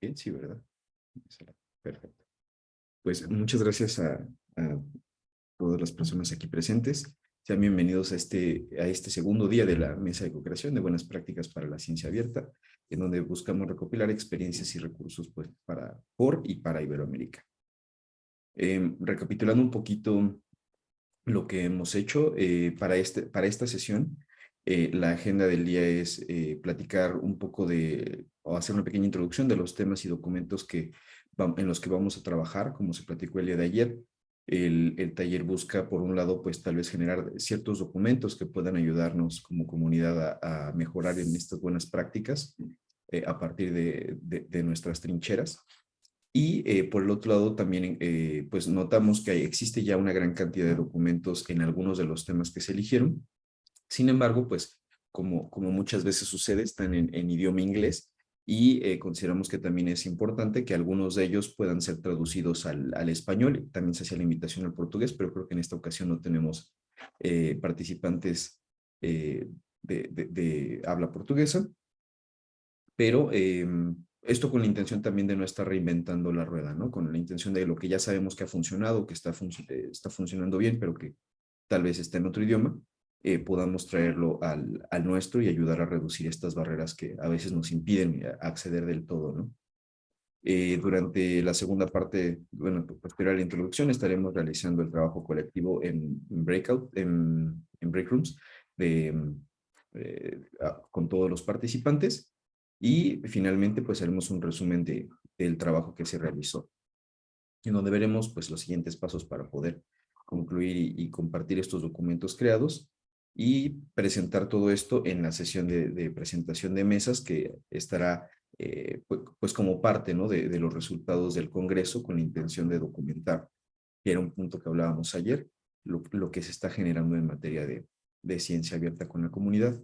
bien, sí, ¿verdad? Perfecto. Pues muchas gracias a, todas las personas aquí presentes. Sean bienvenidos a este, a este segundo día de la Mesa de Cooperación de Buenas Prácticas para la Ciencia Abierta, en donde buscamos recopilar experiencias y recursos pues, para, por y para Iberoamérica. Em, recapitulando un poquito lo que hemos hecho eh, para, este, para esta sesión, eh, la agenda del día es eh, platicar un poco de, o hacer una pequeña introducción de los temas y documentos que, en los que vamos a trabajar, como se platicó el día de ayer. El, taller busca, por un lado, pues tal vez generar ciertos documentos que puedan ayudarnos como comunidad a, mejorar en estas buenas prácticas eh, a partir de, nuestras trincheras. Y por el otro lado también pues notamos que existe ya una gran cantidad de documentos en algunos de los temas que se eligieron, sin embargo, pues como, como muchas veces sucede, están en, idioma inglés y eh, consideramos que también es importante que algunos de ellos puedan ser traducidos al, al, español. También se hace la invitación al portugués, pero creo que en esta ocasión no tenemos eh, participantes eh, de, de, habla portuguesa. Pero esto con la intención también de no estar reinventando la rueda, ¿no? Con la intención de lo que ya sabemos que ha funcionado, que está, está funcionando bien, pero que tal vez está en otro idioma, eh, podamos traerlo al, al, nuestro y ayudar a reducir estas barreras que a veces nos impiden eh, acceder del todo, ¿no? Eh, durante la segunda parte, bueno, posterior a la introducción, estaremos realizando el trabajo colectivo en, breakout, en, en break rooms, de, con todos los participantes. Y finalmente, pues haremos un resumen de, del trabajo que se realizó, en donde veremos pues los siguientes pasos para poder concluir y compartir estos documentos creados y presentar todo esto en la sesión de, presentación de mesas que estará eh, pues, como parte ¿no? de, los resultados del Congreso con la intención de documentar, que era un punto que hablábamos ayer, lo, lo que se está generando en materia de, de ciencia abierta con la comunidad.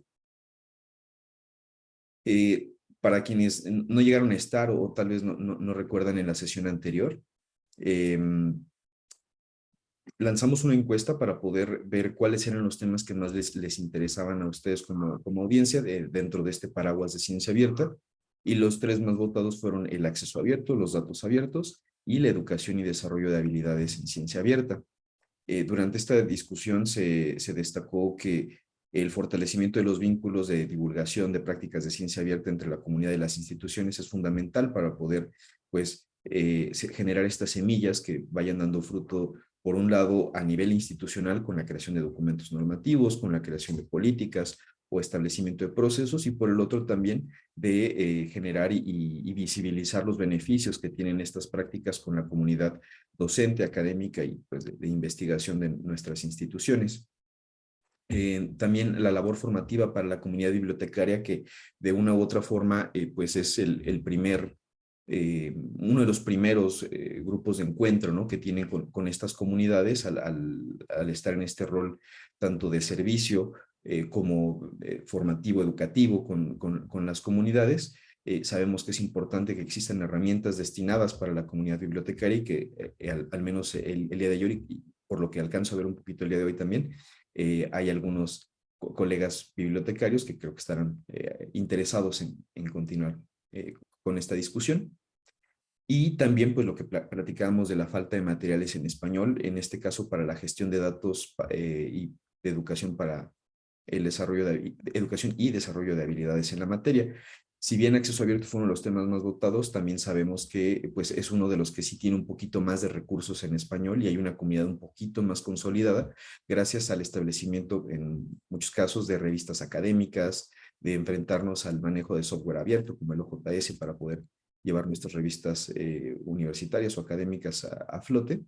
Eh, para quienes no llegaron a estar o, tal vez no, no, recuerdan en la sesión anterior, eh, lanzamos una encuesta para poder ver cuáles eran los temas que más les, les interesaban a ustedes como, como audiencia dentro de este paraguas de ciencia abierta. Y los tres más votados fueron el acceso abierto, los datos abiertos y la educación y desarrollo de habilidades en ciencia abierta. Eh, durante esta discusión se, se destacó que el fortalecimiento de los vínculos de divulgación de prácticas de ciencia abierta entre la comunidad y las instituciones es fundamental para poder pues, eh, generar estas semillas que vayan dando fruto por un lado, a nivel institucional, con la creación de documentos normativos, con la creación de políticas o establecimiento de procesos, y por el otro también de eh, generar y, visibilizar los beneficios que tienen estas prácticas con la comunidad docente, académica y pues, de, investigación de nuestras instituciones. Eh, también la labor formativa para la comunidad bibliotecaria que de una u otra forma eh, pues es el, el primer eh, uno de los primeros eh, grupos de encuentro ¿no? que tienen con, estas comunidades al, estar en este rol tanto de servicio eh, como formativo, educativo con, las comunidades. sabemos que es importante que existan herramientas destinadas para la comunidad bibliotecaria y que al, menos el, día de hoy, por lo que alcanzo a ver un poquito el día de hoy también, hay algunos colegas bibliotecarios que creo que estarán interesados en continuar con esta discusión. Y también pues lo que platicábamos de la falta de materiales en español, en este caso para la gestión de datos eh, y de educación para el desarrollo de, educación y desarrollo de habilidades en la materia. Si bien acceso abierto fue uno de los temas más votados, también sabemos que pues, es uno de los que sí tiene un poquito más de recursos en español y hay una comunidad un poquito más consolidada gracias al establecimiento en muchos casos de revistas académicas, de enfrentarnos al manejo de software abierto como el OJS para poder llevar nuestras revistas eh, universitarias o académicas a, flote.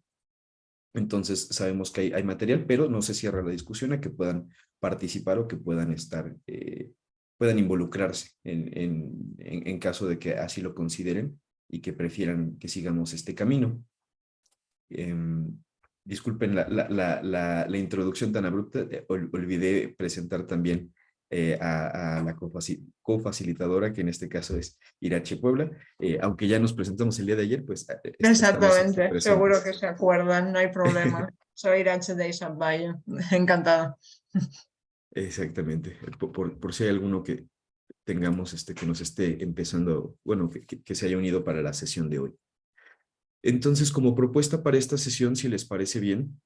Entonces sabemos que hay, material, pero no se cierra la discusión a que puedan participar o que puedan estar, eh, puedan involucrarse en, en, en, caso de que así lo consideren y que prefieran que sigamos este camino. Em, disculpen la, la, la, la, introducción tan abrupta, eh, olvidé presentar también eh, a, la cofacilitadora, que en este caso es Irache Puebla. Eh, aunque ya nos presentamos el día de ayer, pues... Eh, Exactamente, seguro que se acuerdan, no hay problema. Soy Irache de Isabel, encantada. Exactamente, por, por, si hay alguno que tengamos, este, que nos esté empezando, bueno, que, se haya unido para la sesión de hoy. Entonces, como propuesta para esta sesión, si les parece bien,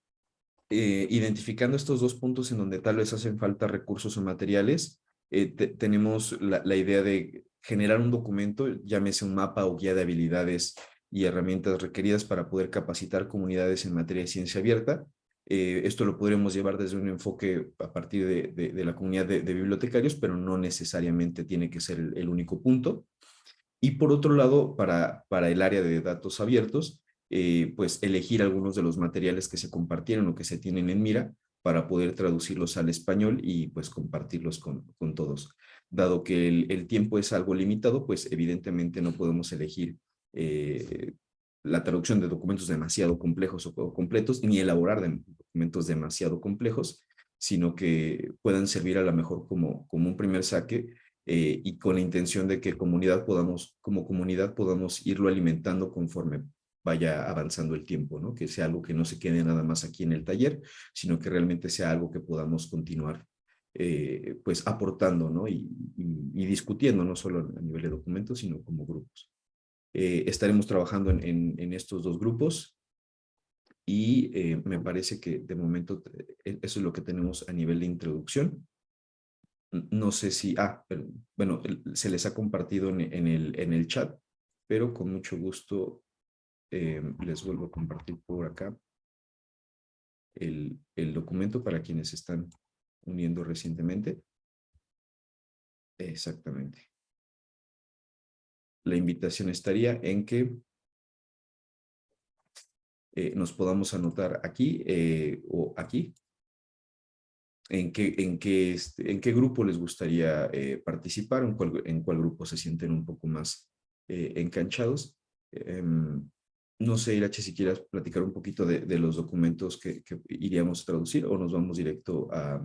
eh, identificando estos dos puntos en donde tal vez hacen falta recursos o materiales, eh, tenemos la, idea de generar un documento, llámese un mapa o guía de habilidades y herramientas requeridas para poder capacitar comunidades en materia de ciencia abierta, eh, esto lo podríamos llevar desde un enfoque a partir de, la comunidad de, bibliotecarios, pero no necesariamente tiene que ser el, único punto. Y por otro lado, para, para el área de datos abiertos, eh, pues elegir algunos de los materiales que se compartieron o que se tienen en mira para poder traducirlos al español y pues compartirlos con, con todos. Dado que el, tiempo es algo limitado, pues evidentemente no podemos elegir eh, la traducción de documentos demasiado complejos o completos, ni elaborar documentos demasiado complejos, sino que puedan servir a lo mejor como, como un primer saque eh, y con la intención de que comunidad podamos, como comunidad podamos irlo alimentando conforme vaya avanzando el tiempo, ¿no? Que sea algo que no se quede nada más aquí en el taller, sino que realmente sea algo que podamos continuar eh, pues aportando, ¿no? Y, discutiendo, no solo a nivel de documentos, sino como grupos. Eh, estaremos trabajando en, estos dos grupos y eh, me parece que de momento eso es lo que tenemos a nivel de introducción. No sé si, ah, bueno, se les ha compartido en, el, en el chat, pero con mucho gusto les vuelvo a compartir por acá el, el documento para quienes están uniendo recientemente. Exactamente la invitación estaría en que eh, nos podamos anotar aquí eh, o aquí. En qué, en, qué, este, en qué grupo les gustaría eh, participar, en cuál, en cuál grupo se sienten un poco más enganchados. No sé, Irache, si quieras platicar un poquito de, de los documentos que, iríamos a traducir o nos vamos directo a,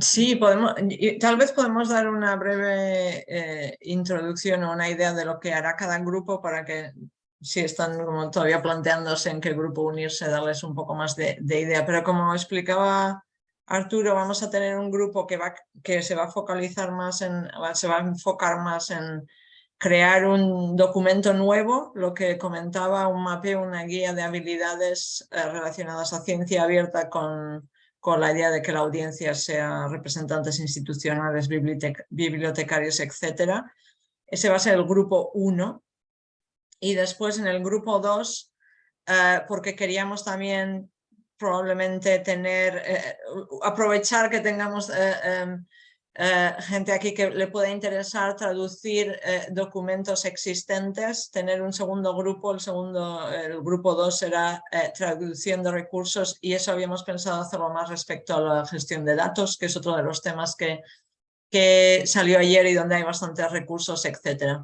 Sí, podemos, tal vez podemos dar una breve eh, introducción o una idea de lo que hará cada grupo para que si están todavía planteándose en qué grupo unirse, darles un poco más de, idea. Pero como explicaba Arturo, vamos a tener un grupo que, va, que se va a focalizar más en, se va a enfocar más en crear un documento nuevo, lo que comentaba, un mapeo, una guía de habilidades eh, relacionadas a ciencia abierta con con la idea de que la audiencia sea representantes institucionales, bibliotecarios, etc. Ese va a ser el grupo 1. Y después en el grupo 2, eh, porque queríamos también probablemente tener, eh, aprovechar que tengamos eh, em, eh, gente aquí que le puede interesar traducir eh, documentos existentes, tener un segundo grupo, el segundo, el grupo 2 será eh, traducción de recursos y eso habíamos pensado hacerlo más respecto a la gestión de datos, que es otro de los temas que, que salió ayer y donde hay bastantes recursos, etc.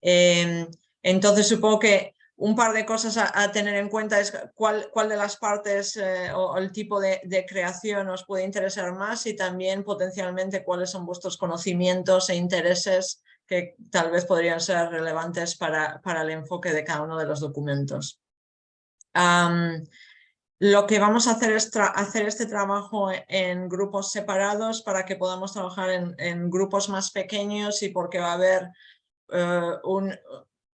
Em, entonces supongo que un par de cosas a, tener en cuenta es cuál, cuál de las partes eh, o, el tipo de, creación os puede interesar más y también potencialmente cuáles son vuestros conocimientos e intereses que tal vez podrían ser relevantes para, para el enfoque de cada uno de los documentos. lo que vamos a hacer es hacer este trabajo en grupos separados para que podamos trabajar en, grupos más pequeños y porque va a haber eh, un,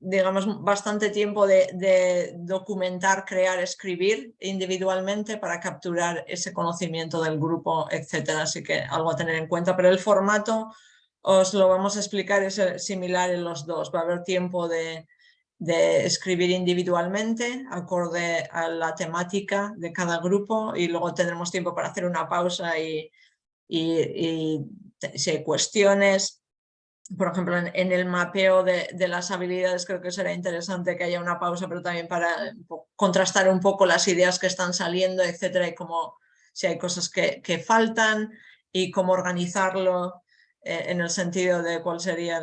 digamos, bastante tiempo de, documentar, crear, escribir individualmente para capturar ese conocimiento del grupo, etcétera. Así que algo a tener en cuenta, pero el formato os lo vamos a explicar, es similar en los dos. Va a haber tiempo de, escribir individualmente, acorde a la temática de cada grupo y luego tendremos tiempo para hacer una pausa y, y, y si hay cuestiones, por ejemplo, en, el mapeo de, las habilidades creo que será interesante que haya una pausa, pero también para contrastar un poco las ideas que están saliendo, etcétera, y cómo, si hay cosas que, faltan y cómo organizarlo eh, en el sentido de cuál sería,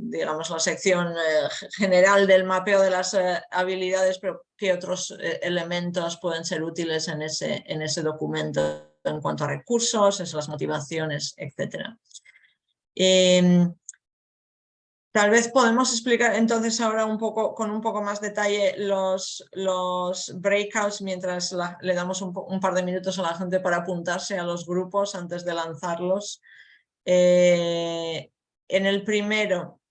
digamos, la sección eh, general del mapeo de las eh, habilidades, pero qué otros elementos pueden ser útiles en ese, en ese documento en cuanto a recursos, esas motivaciones, etcétera. Em, Tal vez podemos explicar entonces ahora un poco, con un poco más detalle los, los breakouts mientras le damos un, par de minutos a la gente para apuntarse a los grupos antes de lanzarlos. Eh, en el primero,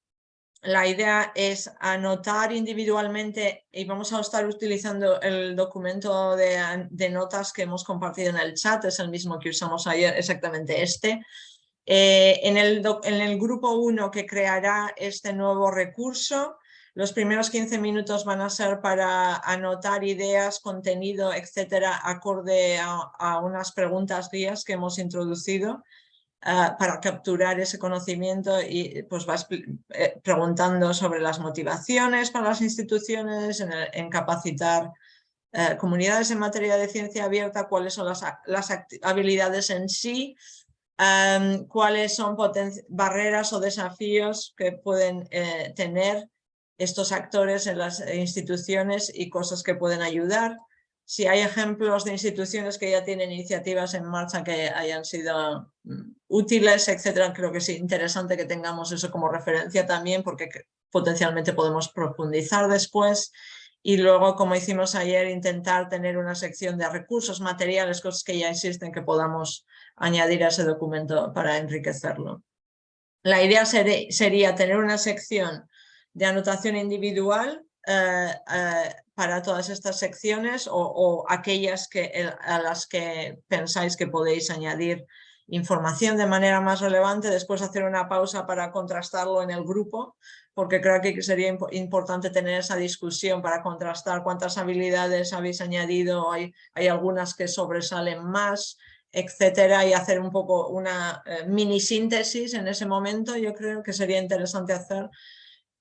la idea es anotar individualmente y vamos a estar utilizando el documento de, de, notas que hemos compartido en el chat, es el mismo que usamos ayer, exactamente este. Eh, en, el, grupo 1 que creará este nuevo recurso, los primeros 15 minutos van a ser para anotar ideas, contenido, etcétera, acorde a, unas preguntas guías que hemos introducido ah, para capturar ese conocimiento y pues vas eh, preguntando sobre las motivaciones para las instituciones, en, capacitar eh, comunidades en materia de ciencia abierta, cuáles son las habilidades en sí, cuáles son barreras o desafíos que pueden eh, tener estos actores en las instituciones y cosas que pueden ayudar. Si hay ejemplos de instituciones que ya tienen iniciativas en marcha que hayan sido mm, útiles, etcétera, creo que es interesante que tengamos eso como referencia también porque potencialmente podemos profundizar después y luego, como hicimos ayer, intentar tener una sección de recursos materiales, cosas que ya existen que podamos añadir a ese documento para enriquecerlo. La idea sería tener una sección de anotación individual eh, eh, para todas estas secciones o, aquellas que, a las que pensáis que podéis añadir información de manera más relevante, después hacer una pausa para contrastarlo en el grupo, porque creo que sería importante tener esa discusión para contrastar cuántas habilidades habéis añadido, hay, hay algunas que sobresalen más, etcétera, y hacer un poco una eh, mini síntesis en ese momento, yo creo que sería interesante hacer.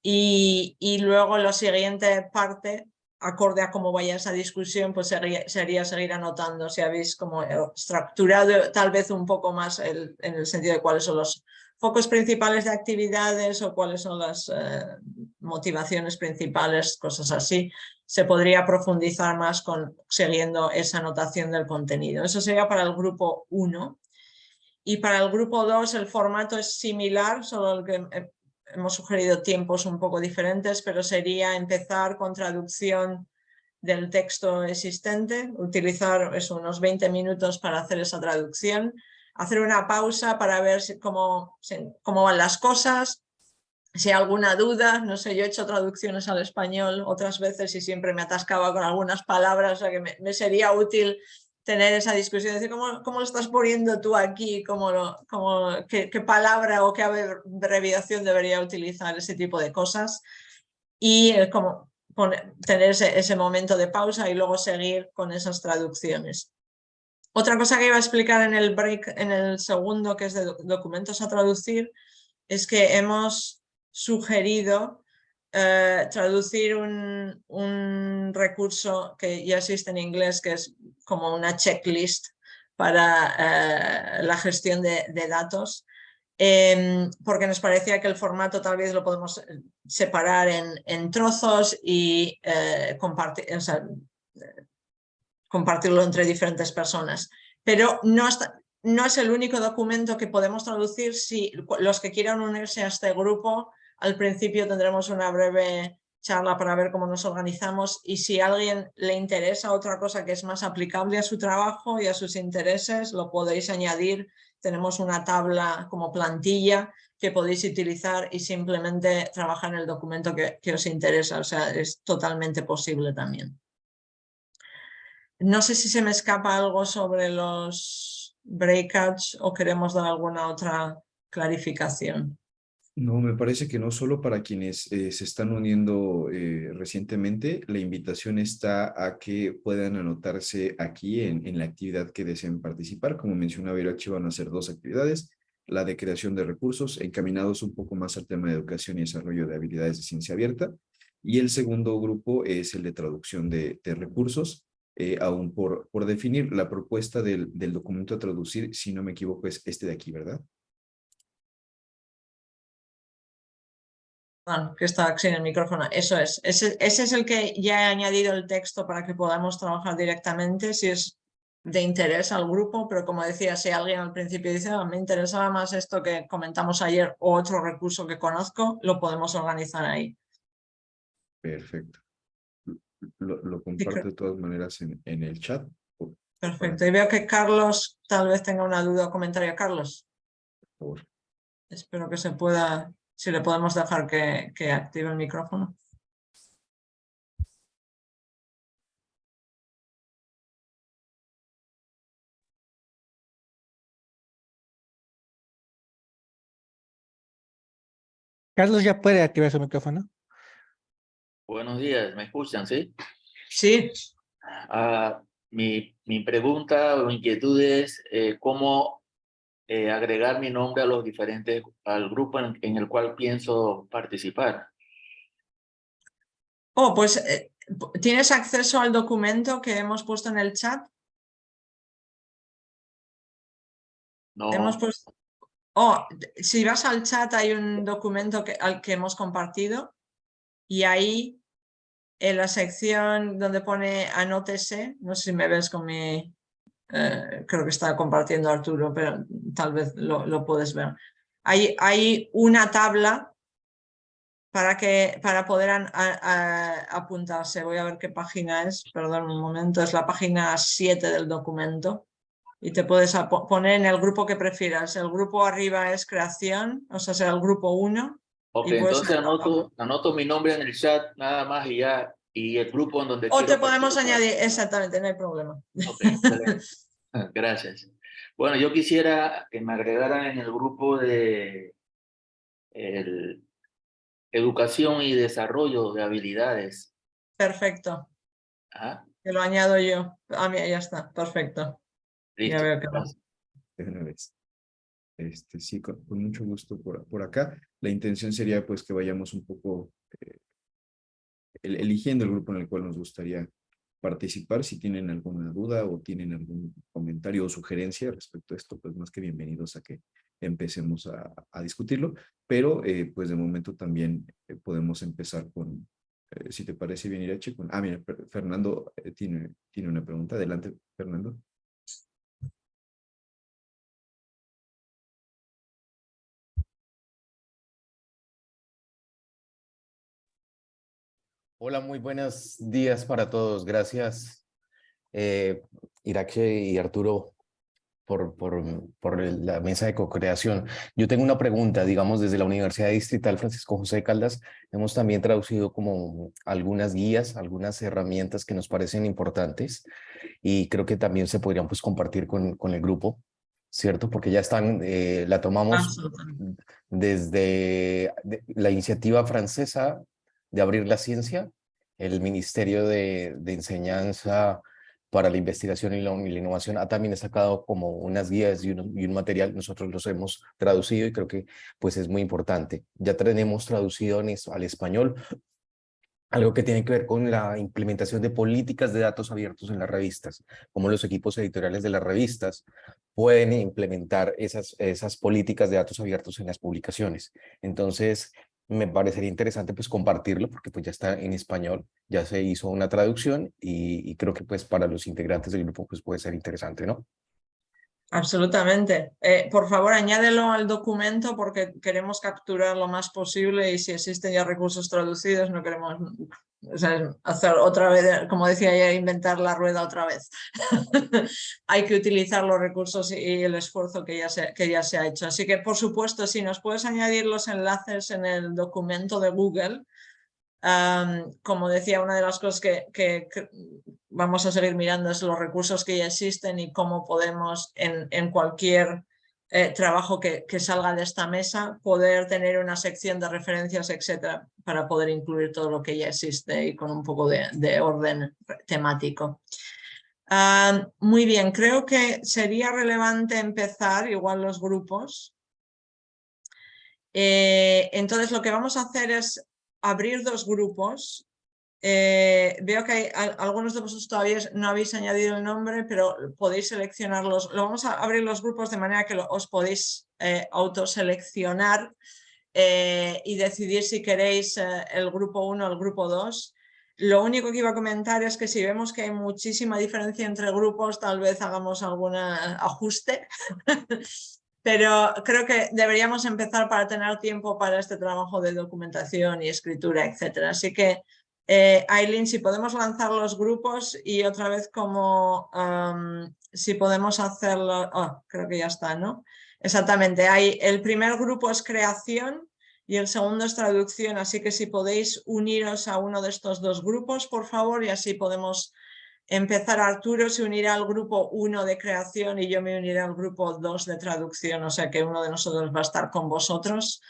Y, y luego la siguiente parte, acorde a cómo vaya esa discusión, pues sería, sería seguir anotando si habéis como estructurado tal vez un poco más el, en el sentido de cuáles son los focos principales de actividades o cuáles son las eh, motivaciones principales, cosas así se podría profundizar más con, siguiendo esa anotación del contenido. Eso sería para el grupo 1. Y para el grupo 2 el formato es similar, solo que eh, hemos sugerido tiempos un poco diferentes, pero sería empezar con traducción del texto existente, utilizar unos 20 minutos para hacer esa traducción, hacer una pausa para ver cómo, cómo van las cosas, si hay alguna duda, no sé, yo he hecho traducciones al español otras veces y siempre me atascaba con algunas palabras, o sea que me, sería útil tener esa discusión, decir, ¿cómo, cómo lo estás poniendo tú aquí? ¿Cómo lo, cómo, qué, palabra o qué abreviación debería utilizar? Ese tipo de cosas. Y como tener ese, momento de pausa y luego seguir con esas traducciones. Otra cosa que iba a explicar en el break, en el segundo, que es de documentos a traducir, es que hemos sugerido eh, traducir un, recurso que ya existe en inglés, que es como una checklist para eh, la gestión de, datos, em, porque nos parecía que el formato tal vez lo podemos eh, separar en trozos y compartir, compartirlo entre diferentes personas. Pero no, no es el único documento que podemos traducir si los que quieran unirse a este grupo al principio tendremos una breve charla para ver cómo nos organizamos y si a alguien le interesa otra cosa que es más aplicable a su trabajo y a sus intereses, lo podéis añadir. Tenemos una tabla como plantilla que podéis utilizar y simplemente trabajar en el documento que, que os interesa. O sea, es totalmente posible también. No sé si se me escapa algo sobre los breakouts o queremos dar alguna otra clarificación. No, me parece que no solo para quienes eh, se están uniendo eh, recientemente, la invitación está a que puedan anotarse aquí en, en la actividad que deseen participar. Como mencionaba Irachi, van a ser dos actividades, la de creación de recursos, encaminados un poco más al tema de educación y desarrollo de habilidades de ciencia abierta, y el segundo grupo es el de traducción de recursos, eh, aún por, por definir la propuesta del, del documento a traducir, si no me equivoco, es este de aquí, ¿verdad? que está sin el micrófono, eso es. Ese, es el que ya he añadido el texto para que podamos trabajar directamente si es de interés al grupo, pero como decía, si alguien al principio dice, ah, me interesaba más esto que comentamos ayer o otro recurso que conozco, lo podemos organizar ahí. Perfecto. Lo, comparto de todas maneras en, en el chat. Perfecto. Y veo que Carlos tal vez tenga una duda o comentario. Carlos. Por favor. Espero que se pueda, si le podemos dejar que, que active el micrófono. Carlos ya puede activar su micrófono. Buenos días, ¿me escuchan, sí? Sí, Ah, mi, mi pregunta o inquietud es eh, cómo eh, agregar mi nombre a los diferentes, al grupo en, en el cual pienso participar. Oh, pues eh, ¿tienes acceso al documento que hemos puesto en el chat? No, Hemos puesto... Oh, si vas al chat hay un documento que, al que hemos compartido y ahí en la sección donde pone anótese, no sé si me ves con mi... eh, creo que está compartiendo Arturo, pero tal vez lo, lo puedes ver. Hay, una tabla para, que, para poder apuntarse. Voy a ver qué página es, perdón un momento, es la página 7 del documento. Y te puedes poner en el grupo que prefieras. El grupo arriba es creación, o sea, será el grupo 1. Ok, entonces anoto, anoto mi nombre en el chat nada más y ya, y el grupo en donde O te podemos participar. añadir, exactamente, no hay problema. Ok, excelente. Gracias. Bueno, yo quisiera que me agregaran en el grupo de el, educación y desarrollo de habilidades. Perfecto, Ajá, te lo añado yo. Ah, mira, ya está, perfecto. listo. veo que vez. Este, sí, con, con mucho gusto por, por acá. La intención sería pues que vayamos un poco eh, el- eligiendo el grupo en el cual nos gustaría participar. Si tienen alguna duda o tienen algún comentario o sugerencia respecto a esto, pues más que bienvenidos a que empecemos a, a discutirlo. Pero eh, pues de momento también eh, podemos empezar con, si te parece bien, Irache, con... Ah, mira, Fer- Fernando tiene, tiene una pregunta. Adelante, Fernando. Hola, muy buenos días para todos. Gracias, eh, Irache y Arturo, por, por, por la mesa de co-creación. Yo tengo una pregunta, digamos, desde la Universidad Distrital Francisco José de Caldas, hemos también traducido como algunas guías, algunas herramientas que nos parecen importantes y creo que también se podrían pues compartir con, con el grupo, ¿cierto? Porque ya están, eh, la tomamos desde de- la iniciativa francesa de abrir la ciencia, el Ministerio de, de Enseñanza para la Investigación y la, Innovación ha también sacado como unas guías y un, material, nosotros los hemos traducido y creo que pues es muy importante. Ya tenemos traducido al español algo que tiene que ver con la implementación de políticas de datos abiertos en las revistas, como los equipos editoriales de las revistas pueden implementar esas, esas políticas de datos abiertos en las publicaciones. Entonces, me parecería interesante pues compartirlo porque pues ya está en español, ya se hizo una traducción y, creo que pues para los integrantes del grupo pues puede ser interesante, ¿no? Absolutamente. Eh, por favor, añádelo al documento porque queremos capturar lo más posible y si existen ya recursos traducidos no queremos hacer otra vez, como decía ya, inventar la rueda otra vez. Hay que utilizar los recursos y el esfuerzo que ya, se, que ya se ha hecho. Así que, por supuesto, si nos puedes añadir los enlaces en el documento de Google, como decía, una de las cosas que, que- que vamos a seguir mirando es los recursos que ya existen y cómo podemos en, en cualquier eh, trabajo que, salga de esta mesa poder tener una sección de referencias, etcétera, para poder incluir todo lo que ya existe y con un poco de, de orden temático. Am, muy bien, creo que sería relevante empezar igual los grupos. Eh, entonces lo que vamos a hacer es abrir dos grupos. Eh, veo que hay al- algunos de vosotros todavía no habéis añadido el nombre, pero podéis seleccionarlos. Lo vamos a abrir los grupos de manera que os podéis eh, autoseleccionar eh, y decidir si queréis eh, el grupo 1 o el grupo 2. Lo único que iba a comentar es que si vemos que hay muchísima diferencia entre grupos, tal vez hagamos algún ajuste. Pero creo que deberíamos empezar para tener tiempo para este trabajo de documentación y escritura, etcétera. Así que, eh, Aileen, si podemos lanzar los grupos y otra vez como si podemos hacerlo, oh, creo que ya está, ¿no? Exactamente, hay, el primer grupo es creación y el segundo es traducción, así que si podéis uniros a uno de estos dos grupos, por favor, y así podemos empezar. Arturo se unirá al grupo 1 de creación y yo me uniré al grupo 2 de traducción, o sea que uno de nosotros va a estar con vosotros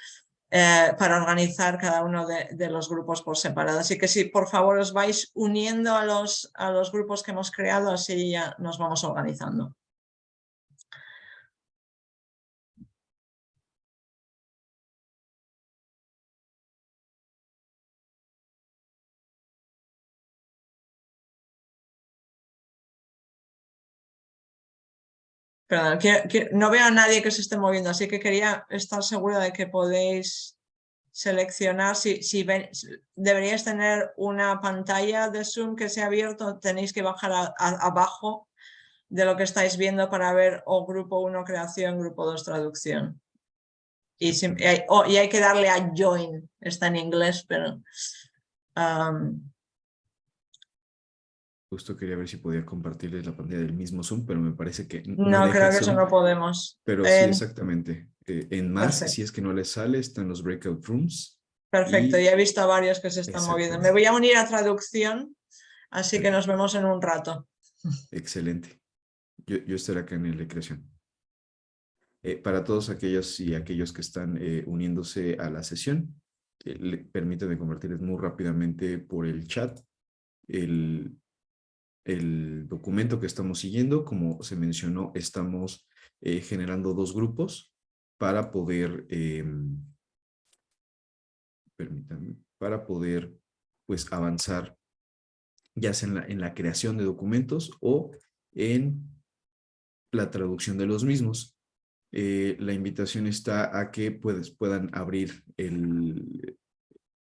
eh, para organizar cada uno de, de, los grupos por separado. Así que si por favor os vais uniendo a los, a los grupos que hemos creado, así ya nos vamos organizando. Perdón, no veo a nadie que se esté moviendo, así que quería estar segura de que podéis seleccionar, si, si deberíais tener una pantalla de Zoom que se ha abierto, tenéis que bajar abajo de lo que estáis viendo para ver o grupo 1 creación, grupo 2 traducción. Hay, y hay que darle a join, está en inglés, pero... Justo quería ver si podía compartirles la pantalla del mismo Zoom, pero me parece que... No, creo que eso no podemos. Pero sí, exactamente. Eh, en más, si es que no les sale, están los breakout rooms. Perfecto, ya he visto a varios que se están moviendo. Me voy a unir a traducción, así que nos vemos en un rato. Excelente. Yo, yo estaré acá en el de creación. Eh, para todos aquellos y aquellos que están eh, uniéndose a la sesión, permítanme compartirles muy rápidamente por el chat el, el documento que estamos siguiendo. Como se mencionó, estamos eh, generando dos grupos para poder, eh, permítanme, para poder pues avanzar ya sea en la, en la creación de documentos o en la traducción de los mismos. Eh, la invitación está a que puedes, puedan abrir el,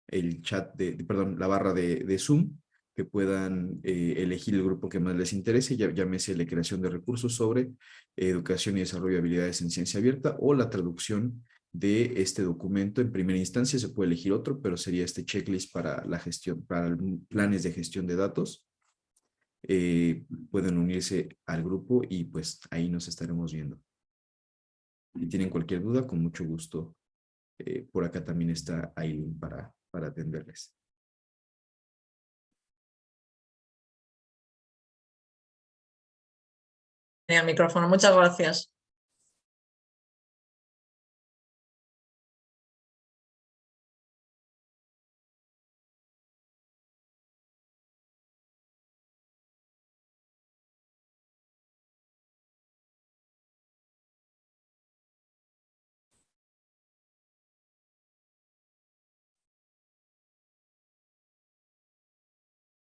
el chat, de, perdón, la barra de, de Zoom que puedan eh, elegir el grupo que más les interese, ya, llámese la creación de recursos sobre educación y desarrollo de habilidades en ciencia abierta o la traducción de este documento. En primera instancia se puede elegir otro, pero sería este checklist para la gestión, para planes de gestión de datos. Eh, pueden unirse al grupo y pues ahí nos estaremos viendo. Si tienen cualquier duda, con mucho gusto. Eh, por acá también está Aileen para, para atenderles. El micrófono. Muchas gracias.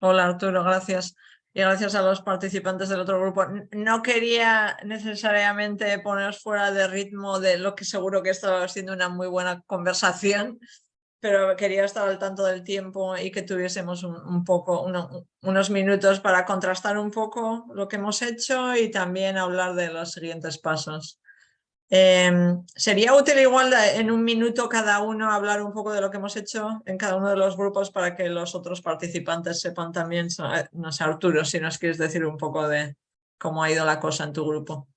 Hola Arturo, gracias y gracias a los participantes del otro grupo. No quería necesariamente poneros fuera de ritmo de lo que seguro que estaba siendo una muy buena conversación, pero quería estar al tanto del tiempo y que tuviésemos un, poco, unos minutos para contrastar un poco lo que hemos hecho y también hablar de los siguientes pasos. Em, sería útil igual en un minuto cada uno hablar un poco de lo que hemos hecho en cada uno de los grupos para que los otros participantes sepan también, eh, no sé Arturo, si nos quieres decir un poco de cómo ha ido la cosa en tu grupo.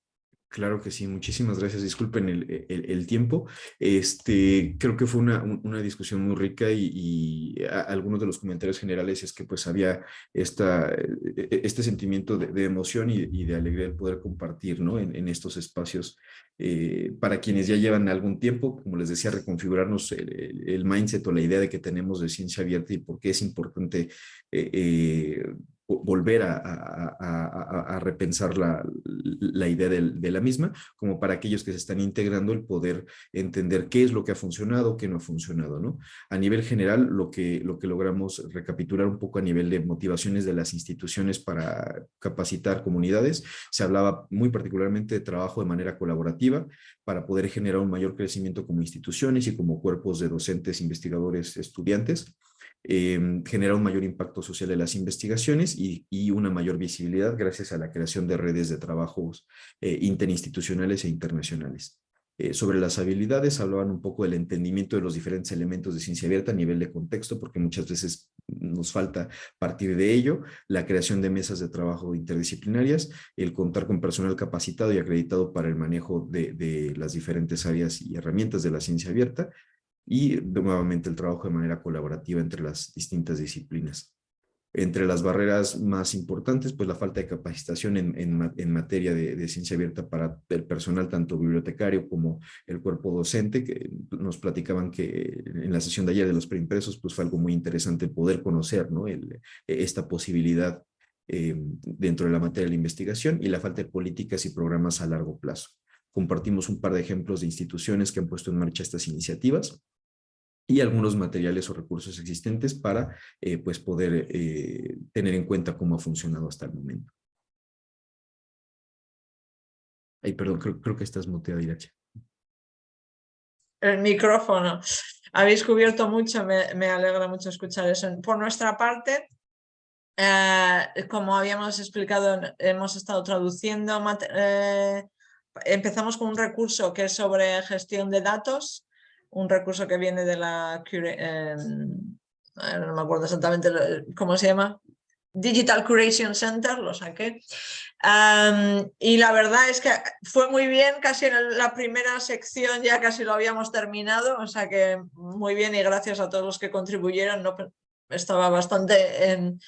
Claro que sí, muchísimas gracias. Disculpen el, el, tiempo. Este, creo que fue una, una discusión muy rica y, algunos de los comentarios generales es que pues había esta, e, e, este sentimiento de, emoción y, de alegría de poder compartir ¿no? en, estos espacios eh, para quienes ya llevan algún tiempo, como les decía, reconfigurarnos el, el, mindset o la idea de que tenemos de ciencia abierta y por qué es importante eh, eh volver a, repensar la, idea de, la misma, como para aquellos que se están integrando el poder entender qué es lo que ha funcionado, qué no ha funcionado. ¿no? A nivel general, lo que logramos recapitular un poco a nivel de motivaciones de las instituciones para capacitar comunidades, se hablaba muy particularmente de trabajo de manera colaborativa para poder generar un mayor crecimiento como instituciones y como cuerpos de docentes, investigadores, estudiantes, eh, genera un mayor impacto social en las investigaciones y, una mayor visibilidad gracias a la creación de redes de trabajos eh, interinstitucionales e internacionales. Eh, sobre las habilidades, hablaban un poco del entendimiento de los diferentes elementos de ciencia abierta a nivel de contexto, porque muchas veces nos falta partir de ello, la creación de mesas de trabajo interdisciplinarias, el contar con personal capacitado y acreditado para el manejo de, de las diferentes áreas y herramientas de la ciencia abierta, y nuevamente el trabajo de manera colaborativa entre las distintas disciplinas. Entre las barreras más importantes, pues la falta de capacitación en, en, materia de, ciencia abierta para el personal, tanto bibliotecario como el cuerpo docente, que nos platicaban que en la sesión de ayer de los preimpresos, pues fue algo muy interesante poder conocer ¿no? El, esta posibilidad eh, dentro de la materia de la investigación y la falta de políticas y programas a largo plazo. Compartimos un par de ejemplos de instituciones que han puesto en marcha estas iniciativas y algunos materiales o recursos existentes para eh, pues poder eh, tener en cuenta cómo ha funcionado hasta el momento. Ay, perdón, creo, creo que estás muteada, Irache. El micrófono. Habéis cubierto mucho, me, alegra mucho escuchar eso. Por nuestra parte, eh, como habíamos explicado, hemos estado traduciendo, empezamos con un recurso que es sobre gestión de datos, un recurso que viene de la, em, no me acuerdo exactamente cómo se llama, Digital Curation Center, lo saqué. y la verdad es que fue muy bien, casi en la primera sección ya casi lo habíamos terminado, o sea que muy bien y gracias a todos los que contribuyeron. No, estaba bastante em,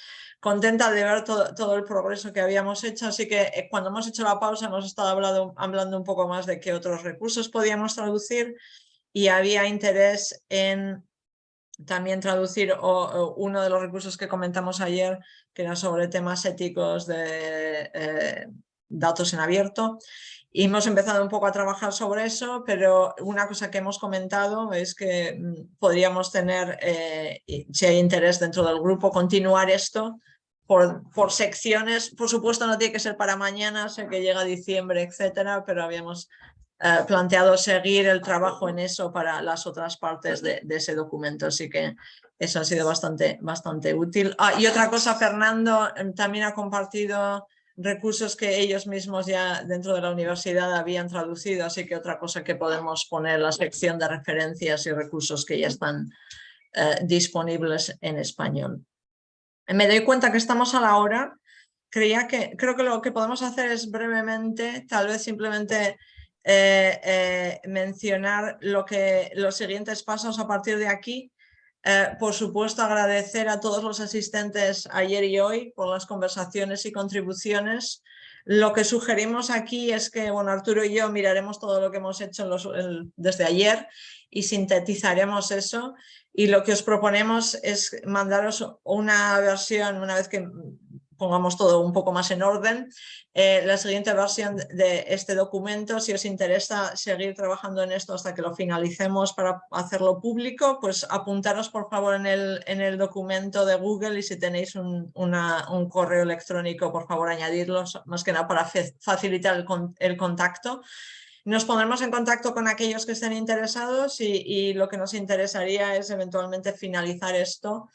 contenta de ver todo, todo, el progreso que habíamos hecho, así que eh, cuando hemos hecho la pausa hemos estado hablando, hablando un poco más de qué otros recursos podíamos traducir y había interés en también traducir uno de los recursos que comentamos ayer, que era sobre temas éticos de eh, datos en abierto. Y hemos empezado un poco a trabajar sobre eso, pero una cosa que hemos comentado es que mm, podríamos tener, eh, si hay interés dentro del grupo, continuar esto por, por secciones. Por supuesto no tiene que ser para mañana, sé que llega diciembre, etcétera, pero habíamos eh, planteado seguir el trabajo en eso para las otras partes de, ese documento, así que eso ha sido bastante, bastante útil. Ah, y otra cosa, Fernando em, también ha compartido recursos que ellos mismos ya dentro de la universidad habían traducido, así que otra cosa que podemos poner la sección de referencias y recursos que ya están eh, disponibles en español. Me doy cuenta que estamos a la hora, creía que, creo que lo que podemos hacer es brevemente, tal vez simplemente eh, eh, mencionar lo que, los siguientes pasos a partir de aquí. Eh, por supuesto, agradecer a todos los asistentes ayer y hoy por las conversaciones y contribuciones. Lo que sugerimos aquí es que bueno, Arturo y yo miraremos todo lo que hemos hecho desde ayer y sintetizaremos eso. Y lo que os proponemos es mandaros una versión, una vez que pongamos todo un poco más en orden. Eh, la siguiente versión de este documento, si os interesa seguir trabajando en esto hasta que lo finalicemos para hacerlo público, pues apuntaros por favor en el, en el documento de Google y si tenéis un, un correo electrónico, por favor añadirlo, más que nada para facilitar el, el contacto. Nos pondremos en contacto con aquellos que estén interesados y, y, lo que nos interesaría es eventualmente finalizar esto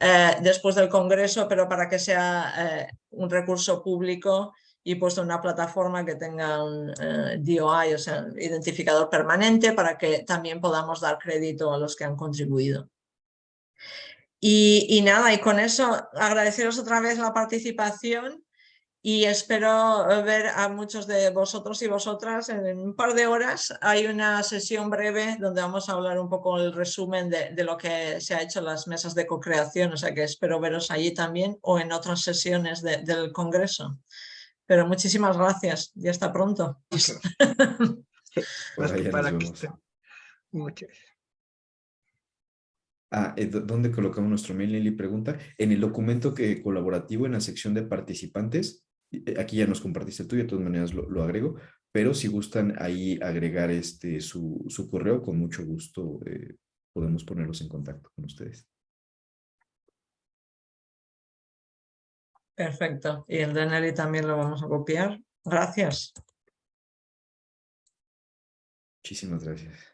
eh, después del Congreso, pero para que sea eh, un recurso público y puesto en una plataforma que tenga un eh, DOI, o sea, identificador permanente, para que también podamos dar crédito a los que han contribuido. Y, y nada, y con eso agradeceros otra vez la participación y espero ver a muchos de vosotros y vosotras en un par de horas. Hay una sesión breve donde vamos a hablar un poco el resumen de, de lo que se ha hecho en las mesas de co-creación, o sea que espero veros allí también o en otras sesiones del Congreso. Pero muchísimas gracias y hasta pronto. Muchas. Ah, eh, ¿dónde colocamos nuestro mail? Lili pregunta. En el documento que colaborativo en la sección de participantes, eh, aquí ya nos compartiste tú y de todas maneras lo, agrego, pero si gustan ahí agregar este su, su correo, con mucho gusto eh, podemos ponerlos en contacto con ustedes. Perfecto. Y el de Nelly también lo vamos a copiar. Gracias. Muchísimas gracias.